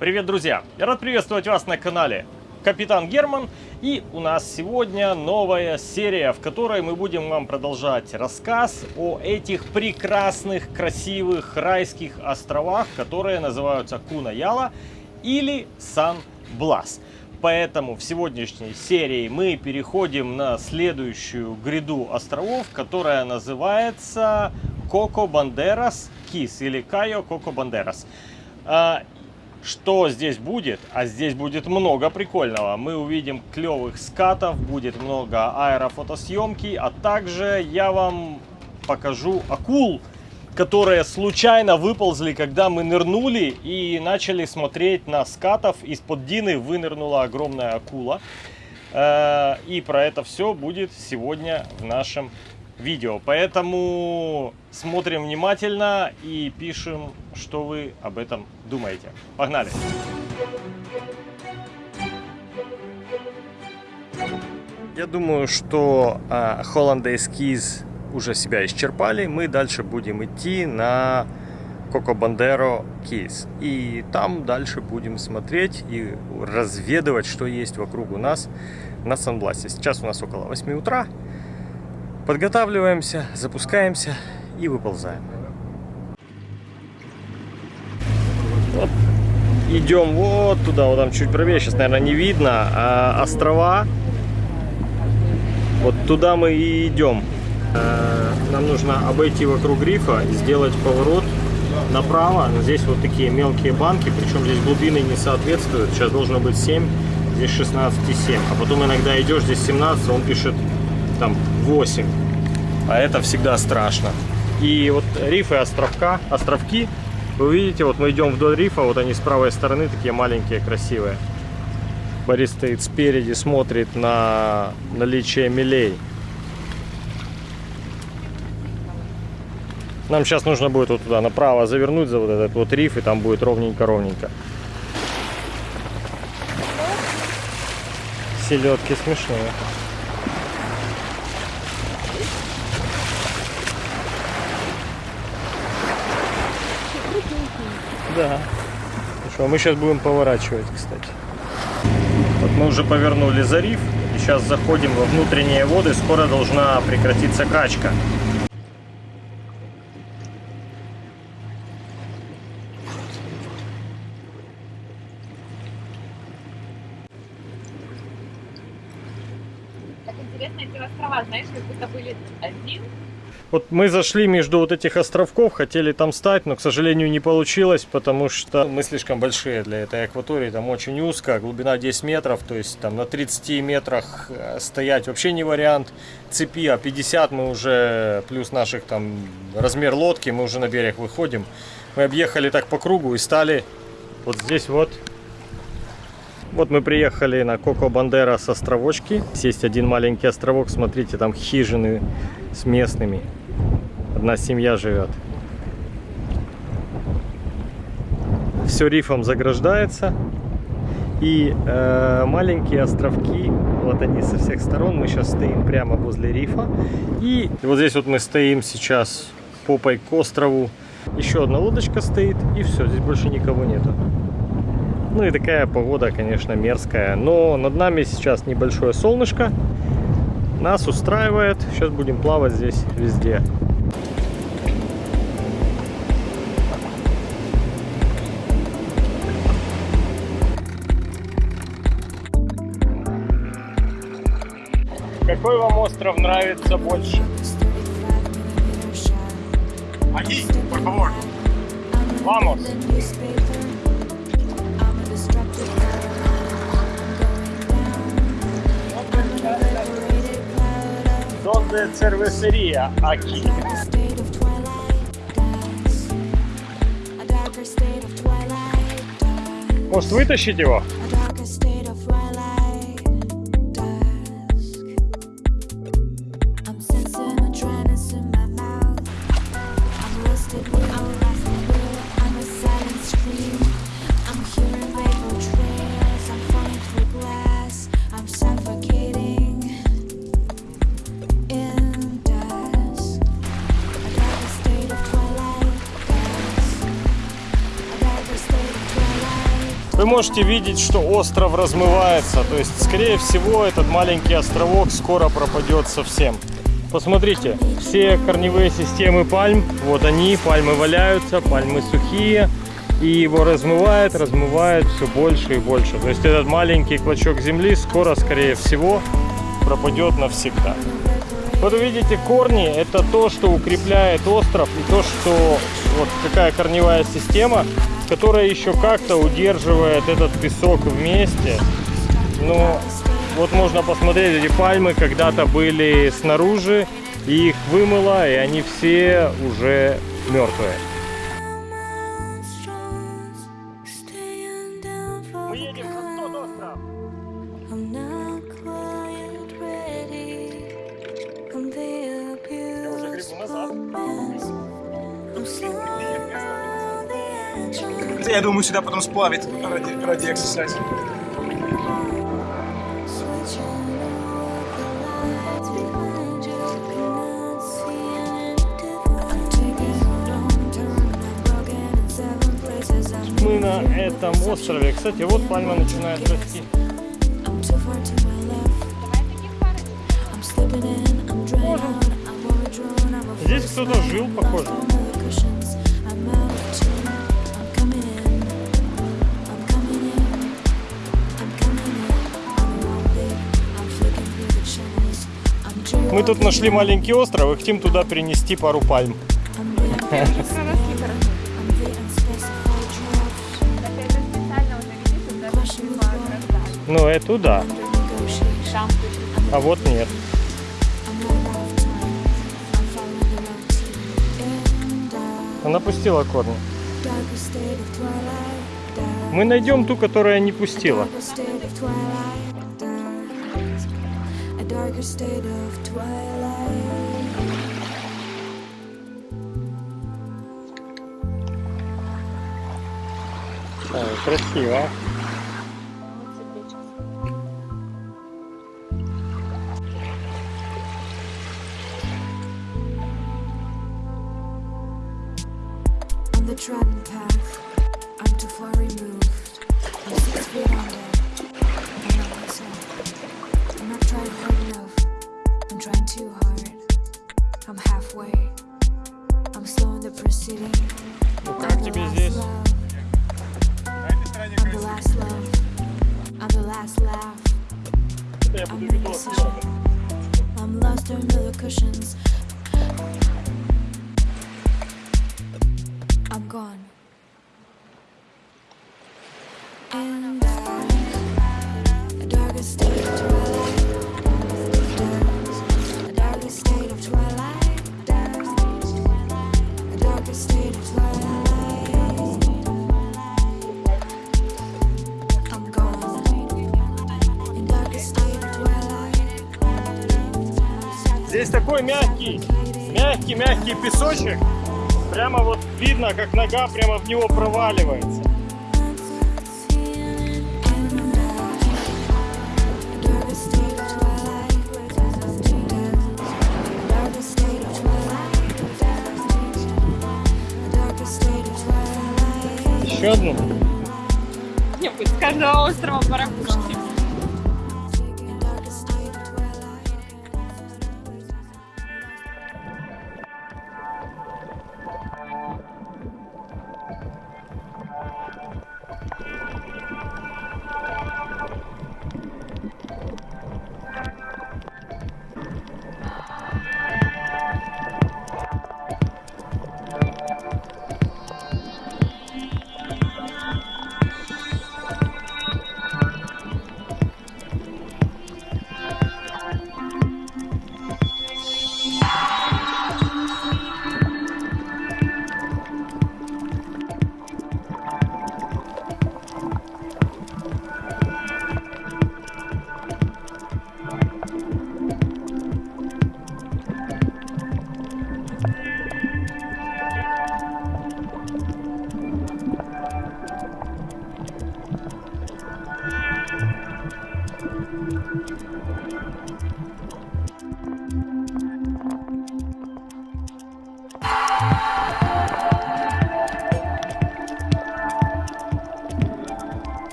Привет, друзья! Я рад приветствовать вас на канале Капитан Герман. И у нас сегодня новая серия, в которой мы будем вам продолжать рассказ о этих прекрасных, красивых, райских островах, которые называются Кунаяла или Сан-Блас. Поэтому в сегодняшней серии мы переходим на следующую гряду островов, которая называется Коко Бандерас Кис или Кайо Коко Бандерас. Что здесь будет? А здесь будет много прикольного. Мы увидим клевых скатов, будет много аэрофотосъемки, а также я вам покажу акул, которые случайно выползли, когда мы нырнули и начали смотреть на скатов. Из-под Дины вынырнула огромная акула. Э, и про это все будет сегодня в нашем видео. Поэтому смотрим внимательно и пишем, что вы об этом думаете. Погнали! Я думаю, что э, Hollandaise Keys уже себя исчерпали. Мы дальше будем идти на Коко Бандеро Keys. И там дальше будем смотреть и разведывать, что есть вокруг у нас на Сан-Бласе. Сейчас у нас около 8 утра. Подготавливаемся, запускаемся и выползаем. Вот. Идем вот туда, вот там чуть правее, сейчас, наверное, не видно, а острова. Вот туда мы и идем. Э, нам нужно обойти вокруг рифа, сделать поворот направо. Здесь вот такие мелкие банки, причем здесь глубины не соответствуют. Сейчас должно быть 7, здесь 16,7. А потом иногда идешь, здесь 17, он пишет там 8. А это всегда страшно. И вот рифы островка, островки, вы видите, вот мы идем вдоль рифа, вот они с правой стороны такие маленькие, красивые. Борис стоит спереди, смотрит на наличие мелей. Нам сейчас нужно будет вот туда направо завернуть за вот этот вот риф, и там будет ровненько-ровненько. Селедки смешные. Да. Хорошо, мы сейчас будем поворачивать, кстати. Вот мы уже повернули за риф. И сейчас заходим во внутренние воды. Скоро должна прекратиться качка. Так интересно, эти острова, знаешь, как будто были один вот мы зашли между вот этих островков, хотели там стать, но, к сожалению, не получилось, потому что мы слишком большие для этой акватории. Там очень узко, глубина 10 метров, то есть там на 30 метрах э, стоять вообще не вариант. Цепи, а 50 мы уже, плюс наших там размер лодки, мы уже на берег выходим. Мы объехали так по кругу и стали вот здесь вот вот мы приехали на Коко Бандера с островочки. Есть один маленький островок, смотрите, там хижины с местными. Одна семья живет. Все рифом заграждается. И э, маленькие островки, вот они со всех сторон. Мы сейчас стоим прямо возле рифа. И вот здесь вот мы стоим сейчас попой к острову. Еще одна лодочка стоит, и все, здесь больше никого нету. Ну и такая погода, конечно, мерзкая. Но над нами сейчас небольшое солнышко. Нас устраивает. Сейчас будем плавать здесь везде. Какой вам остров нравится больше? Aquí, por favor. Vamos. Donde cervecería? Aquí. Может вытащить его? Вы можете видеть, что остров размывается. То есть, скорее всего, этот маленький островок скоро пропадет совсем. Посмотрите, все корневые системы пальм, вот они, пальмы валяются, пальмы сухие. И его размывает, размывает все больше и больше. То есть этот маленький клочок земли скоро, скорее всего, пропадет навсегда. Вот видите, корни это то, что укрепляет остров и то, что вот какая корневая система, которая еще как-то удерживает этот песок вместе. Но вот можно посмотреть, эти пальмы когда-то были снаружи, и их вымыло, и они все уже мертвые. Turn. I'm broken in seven places. I'm Мы на этом острове. Кстати, вот пальма начинает расти. I'm too far to Мы тут нашли маленький остров и хотим туда перенести пару пальм. Ну, это да. А вот нет. Она пустила корни. Мы найдем ту, которая не пустила. darker state of twilight, dark, a darker state of twilight. красиво. Ну I'm как the тебе last здесь? love. I'm the last love. I'm the last laugh. Я I'm буду the видос. decision. I'm lost under the cushions. Здесь такой мягкий, мягкий, мягкий песочек. Прямо вот видно, как нога прямо в него проваливается. Еще одну. Не, пусть с каждого острова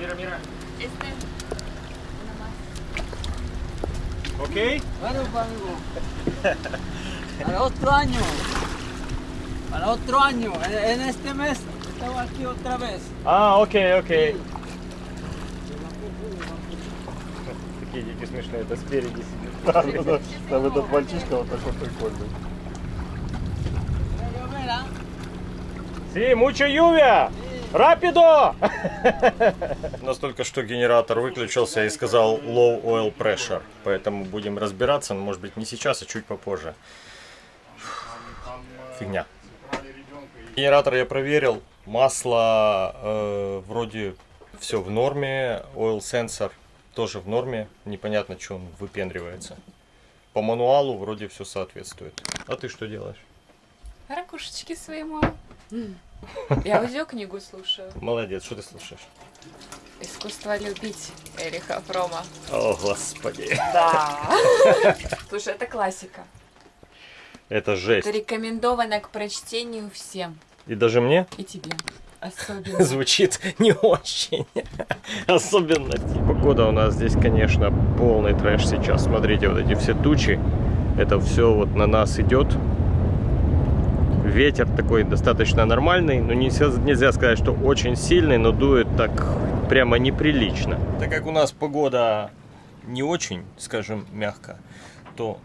Mira, mira. Este. Una más. ¿Ok? Claro, amigo. Para otro año. Para otro año. En, en este mes estaba aquí otra vez. Ah, ok, ok. Sí. Такие дети смешные, это спереди сидит. Там, там, там этот мальчишка вот такой прикольный. Sí, mucho lluvia. Рапидо! У нас только что генератор выключился и сказал low oil pressure. Поэтому будем разбираться, но может быть не сейчас, а чуть попозже. Фигня. Генератор я проверил. Масло э, вроде все в норме. Oil sensor тоже в норме. Непонятно, что он выпендривается. По мануалу вроде все соответствует. А ты что делаешь? Ракушечки своему. Я аудиокнигу слушаю. Молодец, что ты слушаешь? Искусство любить Эриха Фрома. О, господи. Да. Слушай, это классика. Это жесть. Это рекомендовано к прочтению всем. И даже мне И тебе. Особенно. звучит не очень. Особенно. Погода у нас здесь, конечно, полный трэш сейчас. Смотрите, вот эти все тучи. Это все вот на нас идет. Ветер такой достаточно нормальный, но нельзя, нельзя сказать, что очень сильный, но дует так прямо неприлично. Так как у нас погода не очень, скажем, мягко, то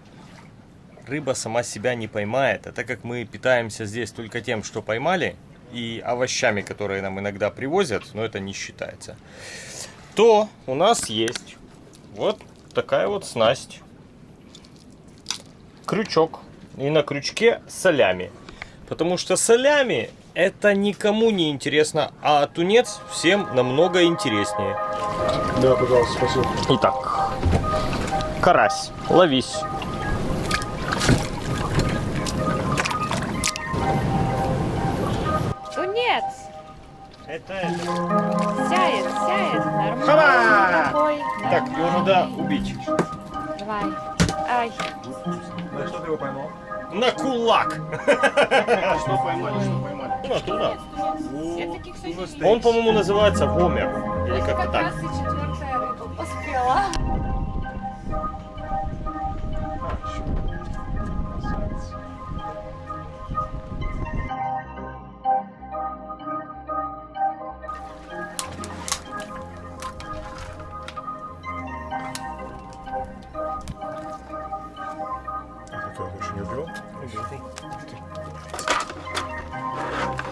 рыба сама себя не поймает. А так как мы питаемся здесь только тем, что поймали, и овощами, которые нам иногда привозят, но это не считается, то у нас есть вот такая вот снасть. Крючок. И на крючке солями. Потому что солями это никому не интересно, а тунец всем намного интереснее. Да, пожалуйста, спасибо. Итак, карась, ловись. Тунец! Это... Сяет, сяет. Нормально. Хаба! Такой. Так, его надо убить. Давай. Ай. На что ты его поймал? На кулак. Что поймали, что поймали? Ну, туда. Я таких соседей. Он, по-моему, называется вомер. Или как-то как так. поспела. Не убил?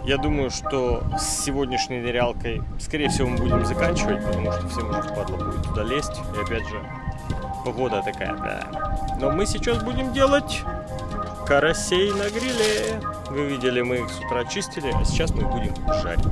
Я думаю, что с сегодняшней нырялкой, скорее всего, мы будем заканчивать, потому что всем уже впадло будет туда лезть. И опять же, погода такая, да. Но мы сейчас будем делать карасей на гриле. Вы видели, мы их с утра чистили, а сейчас мы их будем жарить.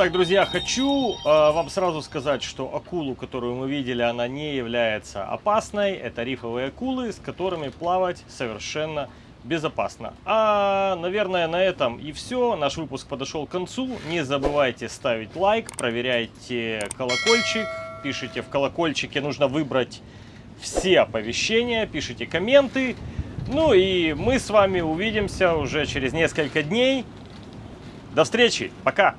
Так, друзья, хочу э, вам сразу сказать, что акулу, которую мы видели, она не является опасной. Это рифовые акулы, с которыми плавать совершенно безопасно. А, наверное, на этом и все. Наш выпуск подошел к концу. Не забывайте ставить лайк, проверяйте колокольчик. Пишите в колокольчике, нужно выбрать все оповещения, пишите комменты. Ну и мы с вами увидимся уже через несколько дней. До встречи, пока!